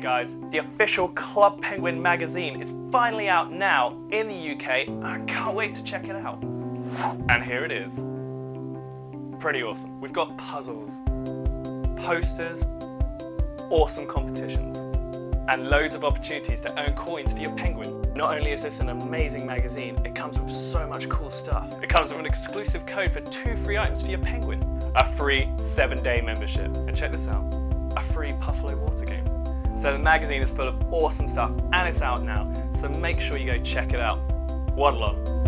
Guys, the official Club Penguin magazine is finally out now in the UK. I can't wait to check it out. And here it is. Pretty awesome. We've got puzzles, posters, awesome competitions, and loads of opportunities to earn coins for your penguin. Not only is this an amazing magazine, it comes with so much cool stuff. It comes with an exclusive code for two free items for your penguin, a free seven day membership, and check this out, a free game. So the magazine is full of awesome stuff and it's out now, so make sure you go check it out. Waddle on.